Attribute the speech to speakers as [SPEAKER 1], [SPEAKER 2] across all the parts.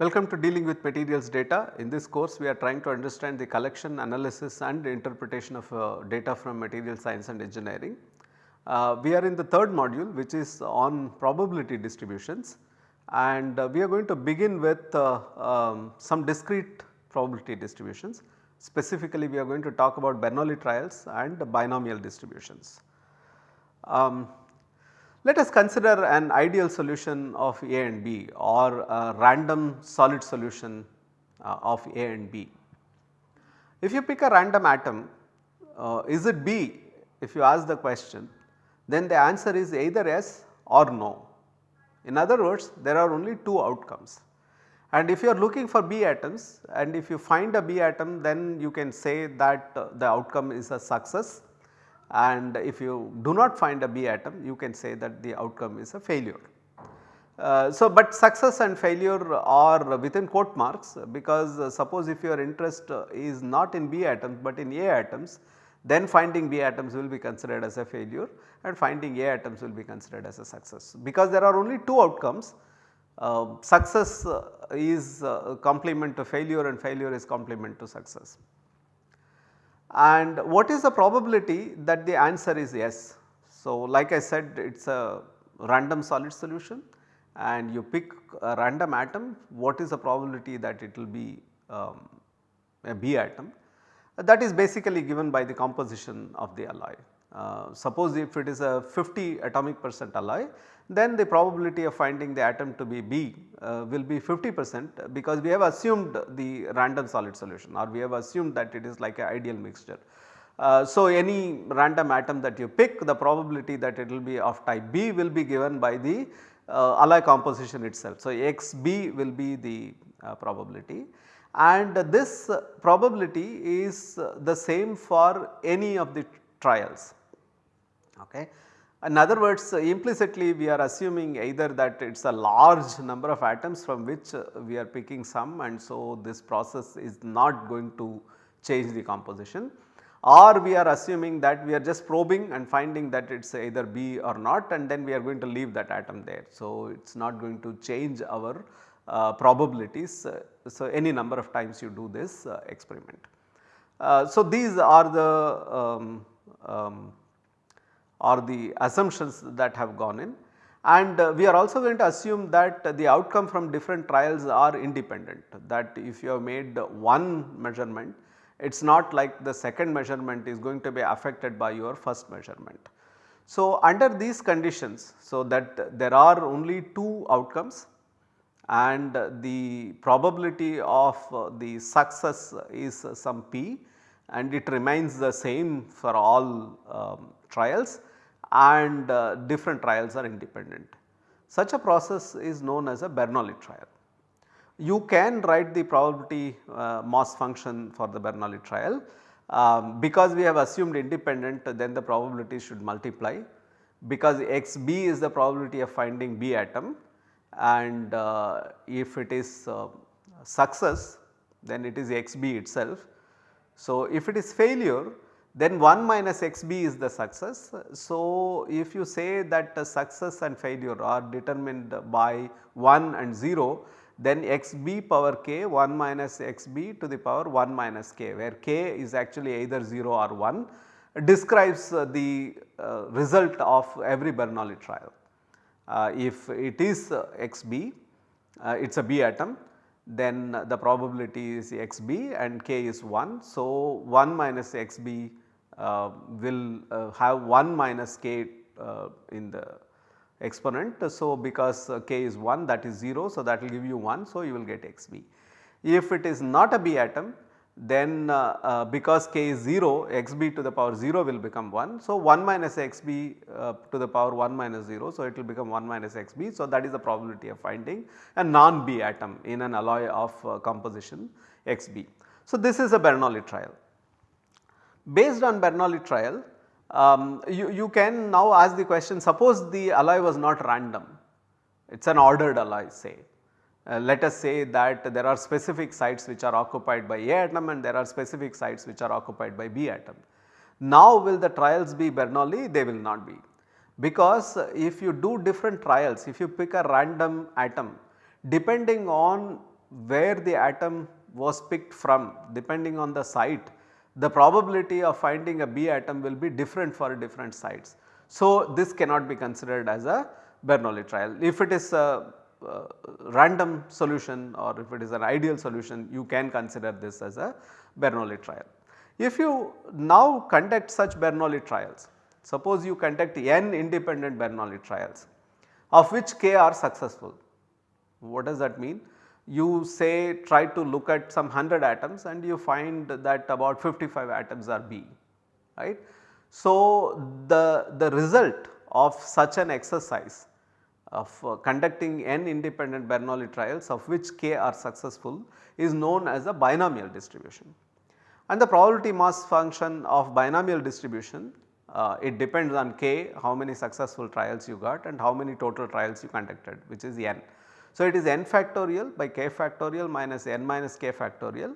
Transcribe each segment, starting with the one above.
[SPEAKER 1] Welcome to dealing with materials data. In this course we are trying to understand the collection, analysis and interpretation of uh, data from material science and engineering. Uh, we are in the third module which is on probability distributions and uh, we are going to begin with uh, um, some discrete probability distributions. Specifically we are going to talk about Bernoulli trials and binomial distributions. Um, let us consider an ideal solution of A and B or a random solid solution uh, of A and B. If you pick a random atom, uh, is it B if you ask the question then the answer is either yes or no. In other words there are only two outcomes and if you are looking for B atoms and if you find a B atom then you can say that uh, the outcome is a success and if you do not find a B atom you can say that the outcome is a failure. Uh, so, but success and failure are within quote marks because uh, suppose if your interest uh, is not in B atoms but in A atoms then finding B atoms will be considered as a failure and finding A atoms will be considered as a success. Because there are only two outcomes uh, success uh, is complement to failure and failure is complement to success. And what is the probability that the answer is yes? So, like I said it is a random solid solution and you pick a random atom what is the probability that it will be um, a B atom that is basically given by the composition of the alloy. Uh, suppose if it is a 50 atomic percent alloy then the probability of finding the atom to be B uh, will be 50 percent because we have assumed the random solid solution or we have assumed that it is like an ideal mixture. Uh, so, any random atom that you pick the probability that it will be of type B will be given by the uh, alloy composition itself. So, XB will be the uh, probability and this probability is the same for any of the trials. Okay. In other words implicitly we are assuming either that it is a large number of atoms from which we are picking some and so this process is not going to change the composition or we are assuming that we are just probing and finding that it is either B or not and then we are going to leave that atom there. So, it is not going to change our uh, probabilities. Uh, so, any number of times you do this uh, experiment. Uh, so, these are the um, um, or the assumptions that have gone in and uh, we are also going to assume that the outcome from different trials are independent that if you have made one measurement it is not like the second measurement is going to be affected by your first measurement. So, under these conditions so that there are only two outcomes and the probability of the success is some p and it remains the same for all um, trials and uh, different trials are independent. Such a process is known as a Bernoulli trial. You can write the probability uh, mass function for the Bernoulli trial um, because we have assumed independent then the probability should multiply because xb is the probability of finding B atom and uh, if it is uh, success then it is xb itself. So, if it is failure then 1 minus xb is the success. So, if you say that success and failure are determined by 1 and 0 then xb power k 1 minus xb to the power 1 minus k where k is actually either 0 or 1 describes the uh, result of every Bernoulli trial. Uh, if it is uh, xb uh, it is a B atom then the probability is xb and k is 1. So, 1 minus xb will uh, have 1 minus k uh, in the exponent. So, because k is 1 that is 0. So, that will give you 1. So, you will get xb. If it is not a B atom then uh, uh, because k is 0 xb to the power 0 will become 1. So, 1 minus xb uh, to the power 1 minus 0. So, it will become 1 minus xb. So, that is the probability of finding a non B atom in an alloy of composition xb. So, this is a Bernoulli trial. Based on Bernoulli trial um, you, you can now ask the question suppose the alloy was not random it is an ordered alloy say. Uh, let us say that there are specific sites which are occupied by A atom and there are specific sites which are occupied by B atom. Now will the trials be Bernoulli? They will not be because if you do different trials if you pick a random atom depending on where the atom was picked from depending on the site the probability of finding a B atom will be different for different sites. So, this cannot be considered as a Bernoulli trial. If it is a uh, random solution or if it is an ideal solution you can consider this as a Bernoulli trial. If you now conduct such Bernoulli trials, suppose you conduct n independent Bernoulli trials of which k are successful. What does that mean? You say try to look at some 100 atoms and you find that about 55 atoms are B, right. So, the, the result of such an exercise of uh, conducting n independent Bernoulli trials of which k are successful is known as a binomial distribution. And the probability mass function of binomial distribution uh, it depends on k how many successful trials you got and how many total trials you conducted which is n. So, it is n factorial by k factorial minus n minus k factorial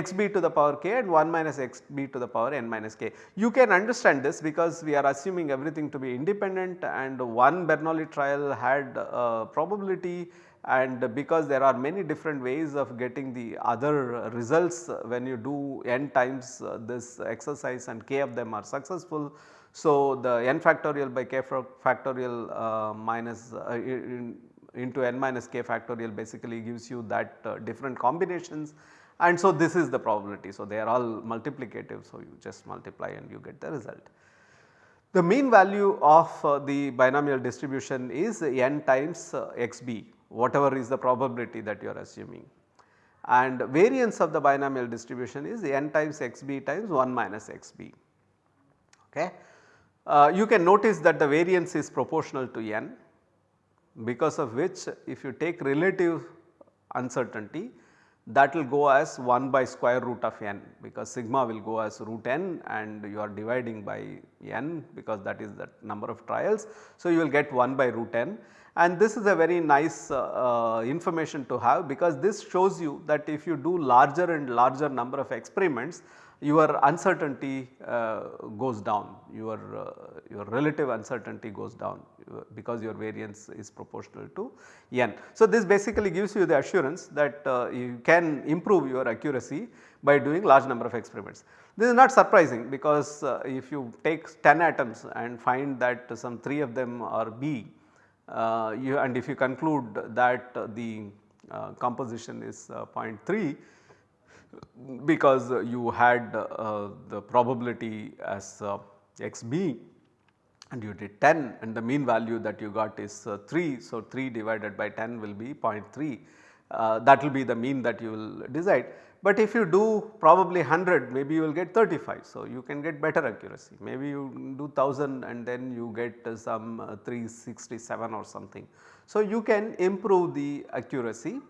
[SPEAKER 1] xb to the power k and 1 minus xb to the power n minus k. You can understand this because we are assuming everything to be independent and one Bernoulli trial had uh, probability and because there are many different ways of getting the other results when you do n times uh, this exercise and k of them are successful. So, the n factorial by k factorial uh, minus uh, into n minus k factorial basically gives you that uh, different combinations and so this is the probability. So, they are all multiplicative. So, you just multiply and you get the result. The mean value of uh, the binomial distribution is n times uh, xb whatever is the probability that you are assuming and variance of the binomial distribution is n times xb times 1 minus xb. Okay. Uh, you can notice that the variance is proportional to n because of which if you take relative uncertainty that will go as 1 by square root of n because sigma will go as root n and you are dividing by n because that is the number of trials. So, you will get 1 by root n and this is a very nice uh, uh, information to have because this shows you that if you do larger and larger number of experiments your uncertainty uh, goes down, your, uh, your relative uncertainty goes down uh, because your variance is proportional to n. So, this basically gives you the assurance that you can improve your accuracy by doing large number of experiments. This is not surprising because if you take 10 atoms and find that some 3 of them are B you and if you conclude that the composition is 0.3 because you had uh, the probability as uh, xb and you did 10 and the mean value that you got is uh, 3. So, 3 divided by 10 will be 0.3 uh, that will be the mean that you will decide. But if you do probably 100 maybe you will get 35. So, you can get better accuracy maybe you do 1000 and then you get some uh, 367 or something. So, you can improve the accuracy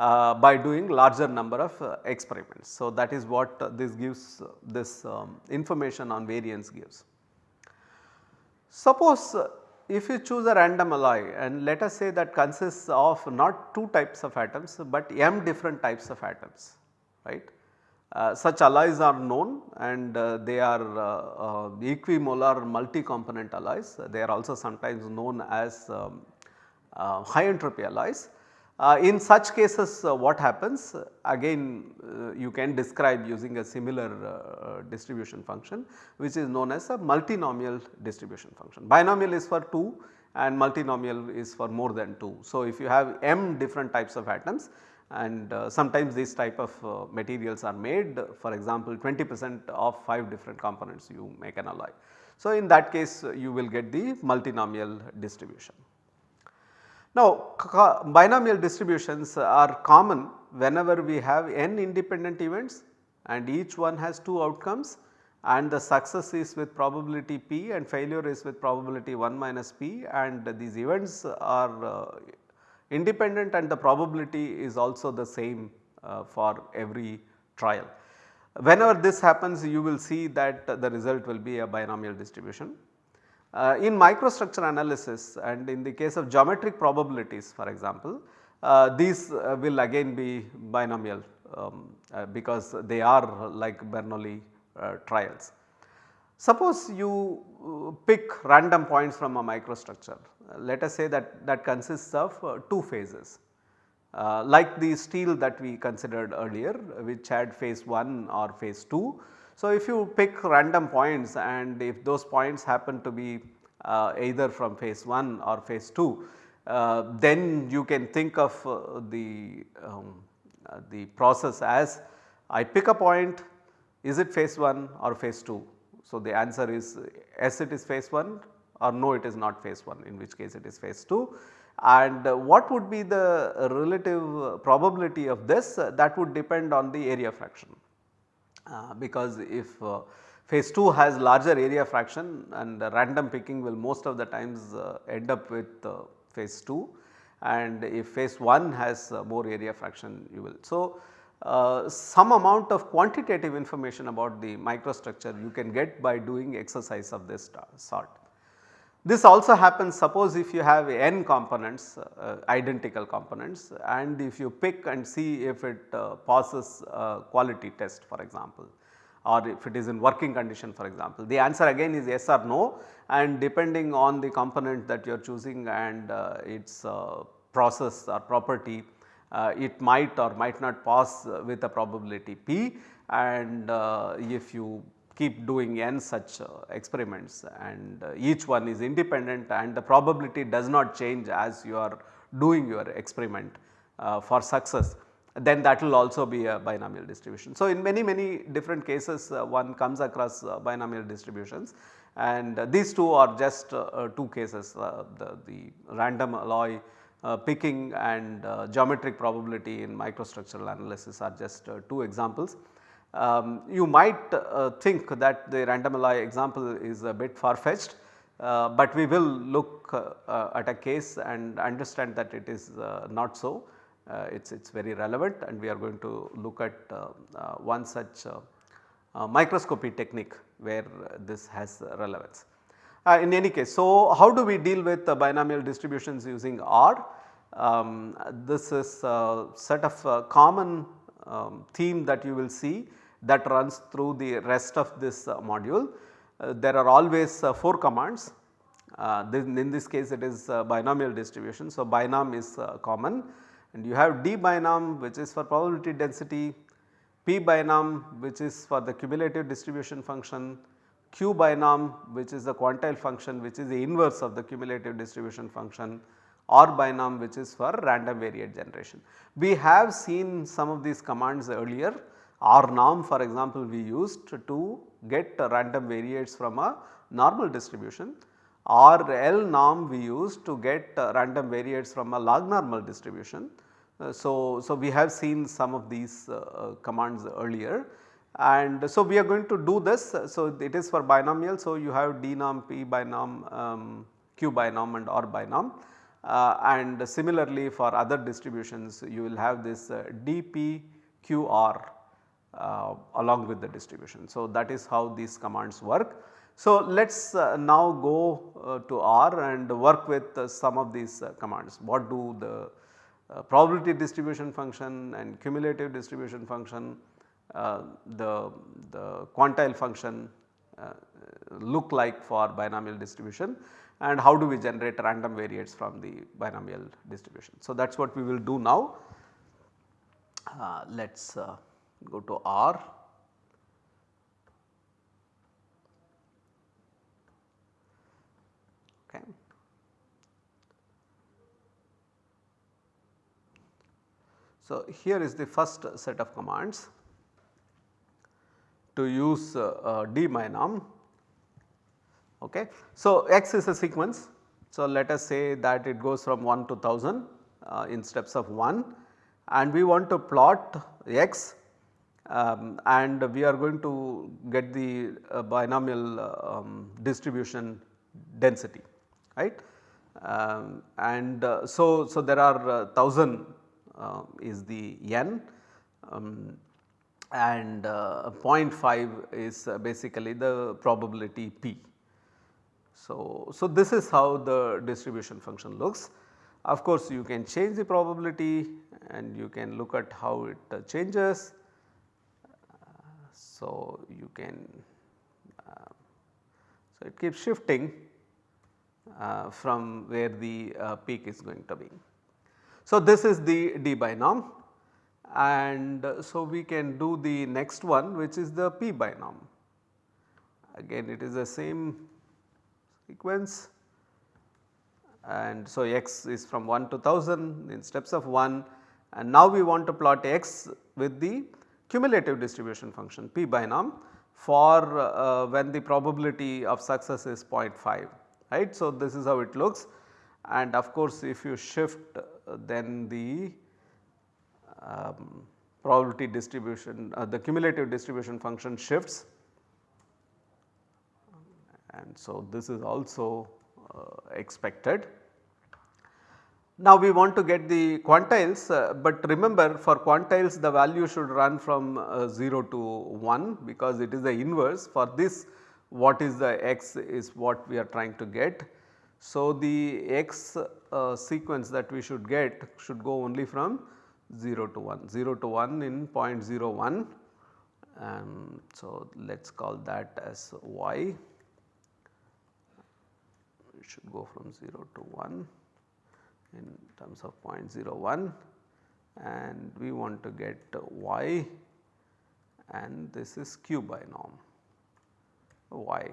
[SPEAKER 1] uh, by doing larger number of uh, experiments. So, that is what uh, this gives this um, information on variance gives. Suppose if you choose a random alloy and let us say that consists of not 2 types of atoms but m different types of atoms right. Uh, such alloys are known and uh, they are uh, equimolar multi-component alloys. They are also sometimes known as um, high entropy alloys uh, in such cases uh, what happens again uh, you can describe using a similar uh, distribution function which is known as a multinomial distribution function. Binomial is for 2 and multinomial is for more than 2. So, if you have m different types of atoms and uh, sometimes these type of uh, materials are made for example 20 percent of 5 different components you make an alloy. So, in that case you will get the multinomial distribution. Now binomial distributions are common whenever we have n independent events and each one has 2 outcomes and the success is with probability p and failure is with probability 1 minus p and these events are uh, independent and the probability is also the same uh, for every trial. Whenever this happens you will see that the result will be a binomial distribution. Uh, in microstructure analysis and in the case of geometric probabilities for example, uh, these uh, will again be binomial um, uh, because they are like Bernoulli uh, trials. Suppose you uh, pick random points from a microstructure, let us say that that consists of two phases like the steel that we considered earlier which had phase 1 or phase 2. So, if you pick random points and if those points happen to be uh, either from phase 1 or phase 2, uh, then you can think of uh, the, um, uh, the process as I pick a point is it phase 1 or phase 2. So, the answer is yes it is phase 1 or no it is not phase 1 in which case it is phase 2 and what would be the relative probability of this that would depend on the area fraction. Uh, because if uh, phase 2 has larger area fraction and random picking will most of the times uh, end up with phase 2 and if phase 1 has more area fraction you will. So, uh, some amount of quantitative information about the microstructure you can get by doing exercise of this sort. This also happens suppose if you have n components uh, identical components and if you pick and see if it uh, passes quality test for example or if it is in working condition for example. The answer again is yes or no and depending on the component that you are choosing and uh, its uh, process or property uh, it might or might not pass with a probability p and uh, if you keep doing n such uh, experiments and uh, each one is independent and the probability does not change as you are doing your experiment uh, for success then that will also be a binomial distribution. So, in many many different cases uh, one comes across uh, binomial distributions and uh, these two are just two cases the, the random alloy picking and geometric probability in microstructural analysis are just two examples. Um, you might uh, think that the random alloy example is a bit far fetched, uh, but we will look uh, at a case and understand that it is uh, not so. it is it's very relevant and we are going to look at uh, uh, one such microscopy technique where this has relevance. in any case, so how do we deal with binomial distributions using R? Um, this is a set of common um, theme that you will see that runs through the rest of this uh, module. Uh, there are always uh, 4 commands in this case it is binomial distribution. So, binom is common and you have d binom which is for probability density, p binom which is for the cumulative distribution function, q binom which is the quantile function which is the inverse of the cumulative distribution function, r binom which is for random variate generation. We have seen some of these commands earlier R norm for example we used to get random variates from a normal distribution. R L norm we used to get random variates from a log normal distribution. Uh, so, so we have seen some of these uh, commands earlier and so we are going to do this. So, it is for binomial. So, you have d norm, p binom, um, q binom and r binom uh, and similarly for other distributions you will have this uh, uh, along with the distribution. So, that is how these commands work. So, let us uh, now go uh, to R and work with uh, some of these uh, commands. What do the uh, probability distribution function and cumulative distribution function, the, the quantile function look like for binomial distribution and how do we generate random variates from the binomial distribution. So, that is what we will do now. let us go to R. Okay. So, here is the first set of commands to use uh, uh, d binom. Okay. So, x is a sequence. So, let us say that it goes from 1 to 1000 uh, in steps of 1 and we want to plot x um, and we are going to get the uh, binomial uh, um, distribution density right. Um, and uh, so, so there are 1000 uh, uh, is the n um, and uh, 0.5 is basically the probability p. So, so this is how the distribution function looks. Of course, you can change the probability and you can look at how it changes so, you can uh, so it keeps shifting uh, from where the uh, peak is going to be. So, this is the D binom and so we can do the next one which is the P binom. Again it is the same sequence and so x is from 1 to 1000 in steps of 1 and now we want to plot x with the cumulative distribution function P binom for uh, when the probability of success is 0.5 right. So, this is how it looks and of course, if you shift uh, then the um, probability distribution uh, the cumulative distribution function shifts and so this is also uh, expected. Now we want to get the quantiles, uh, but remember for quantiles the value should run from uh, 0 to 1 because it is the inverse. For this what is the x is what we are trying to get. So, the x uh, sequence that we should get should go only from 0 to 1, 0 to 1 in 0.01 and so let us call that as y. It should go from 0 to 1 in terms of 0.01 and we want to get y and this is q binom y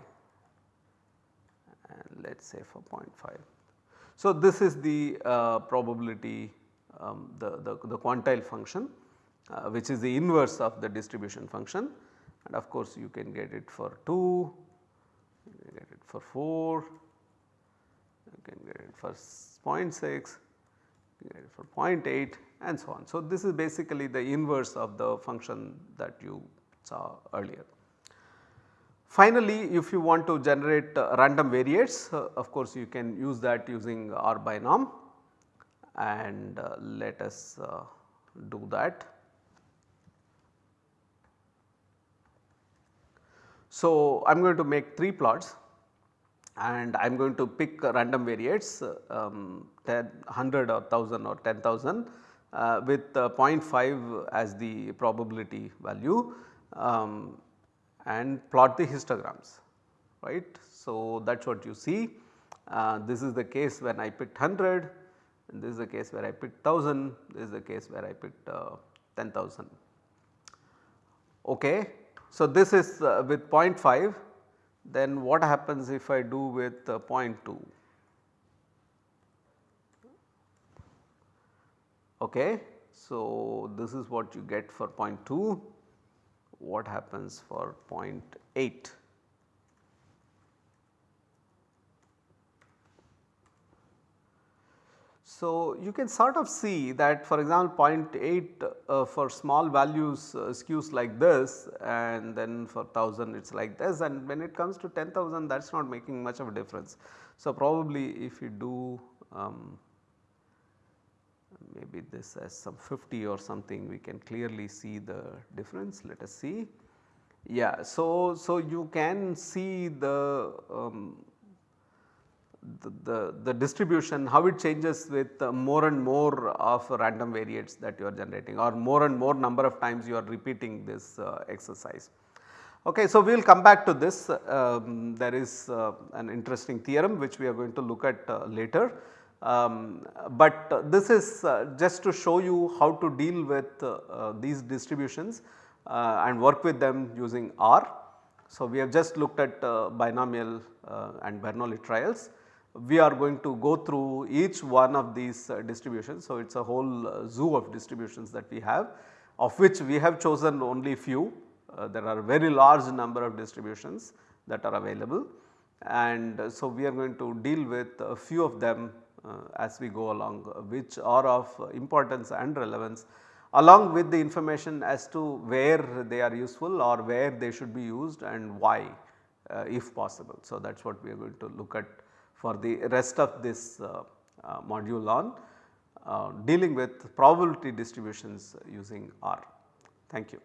[SPEAKER 1] and let us say for 0.5. So, this is the uh, probability um, the, the, the, quantile function uh, which is the inverse of the distribution function and of course you can get it for 2, you can get it for 4, you can get it for 0.6, for 0.8 and so on. So, this is basically the inverse of the function that you saw earlier. Finally, if you want to generate uh, random variates uh, of course you can use that using R binom and uh, let us uh, do that. So, I am going to make 3 plots and I am going to pick random variates um, 10, 100 or 1000 or 10,000 uh, with uh, 0.5 as the probability value um, and plot the histograms right. So, that is what you see uh, this is the case when I picked 100 and this is the case where I picked 1000 this is the case where I picked uh, 10,000. Okay. So, this is uh, with 0.5 then what happens if I do with uh, 0.2? Okay. So, this is what you get for 0.2, what happens for 0.8? So, you can sort of see that for example 0.8 uh, for small values uh, skews like this and then for 1000 it is like this and when it comes to 10,000 that is not making much of a difference. So, probably if you do um, maybe this as some 50 or something we can clearly see the difference let us see. Yeah, so, so you can see the um, the, the, distribution how it changes with uh, more and more of random variates that you are generating or more and more number of times you are repeating this uh, exercise. Okay, so we will come back to this um, there is uh, an interesting theorem which we are going to look at uh, later. Um, but this is uh, just to show you how to deal with uh, these distributions and work with them using R. So, we have just looked at binomial and Bernoulli trials we are going to go through each one of these uh, distributions. So, it is a whole uh, zoo of distributions that we have of which we have chosen only few. Uh, there are very large number of distributions that are available and uh, so we are going to deal with a few of them uh, as we go along uh, which are of importance and relevance along with the information as to where they are useful or where they should be used and why if possible. So, that is what we are going to look at for the rest of this uh, uh, module on uh, dealing with probability distributions using R. Thank you.